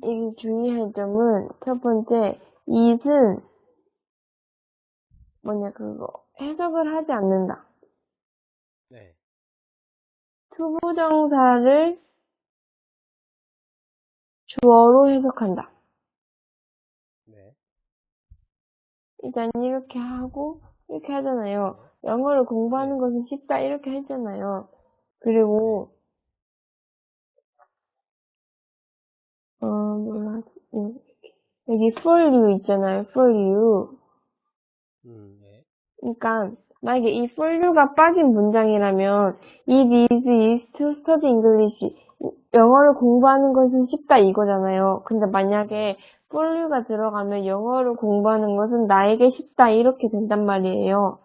좀 주의할 점은 첫 번째, it은 뭐냐 그거 해석을 하지 않는다. 네. 투부정사를 주어로 해석한다. 네. 일단 이렇게 하고 이렇게 하잖아요. 영어를 공부하는 것은 쉽다 이렇게 했잖아요. 그리고 하지? 음, 여기 for you 있잖아요. for you. 음, 네. 그러니까 만약에 이 for you가 빠진 문장이라면 it is easy to study English. 영어를 공부하는 것은 쉽다 이거잖아요. 근데 만약에 for you가 들어가면 영어를 공부하는 것은 나에게 쉽다 이렇게 된단 말이에요.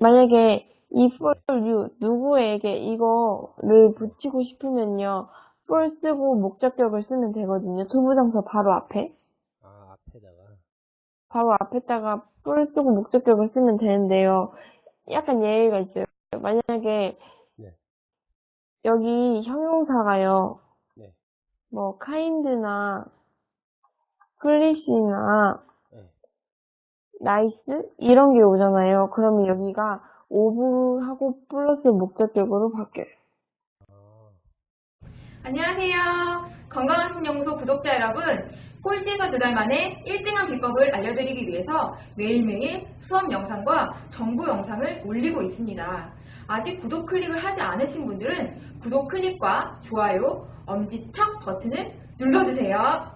만약에 이 for you 누구에게 이거를 붙이고 싶으면요. For 쓰고 목적격을 쓰면 되거든요. 투부정사 바로 앞에. 아, 앞에다가. 바로 앞에다가 for 쓰고 목적격을 쓰면 되는데요. 약간 예외가 있어요. 만약에 네. 여기 형용사가요. 네. 뭐 kind나 foolish나 네. nice 이런 게 오잖아요. 그러면 여기가 of하고 플러스 목적격으로 바뀌어요. 아, 안녕하세요. 건강한 신연구소 구독자 여러분. 꼴찌에서 두 달 만에 1등한 비법을 알려드리기 위해서 매일매일 수업 영상과 정보 영상을 올리고 있습니다. 아직 구독 클릭을 하지 않으신 분들은 구독 클릭과 좋아요, 엄지척 버튼을 눌러주세요.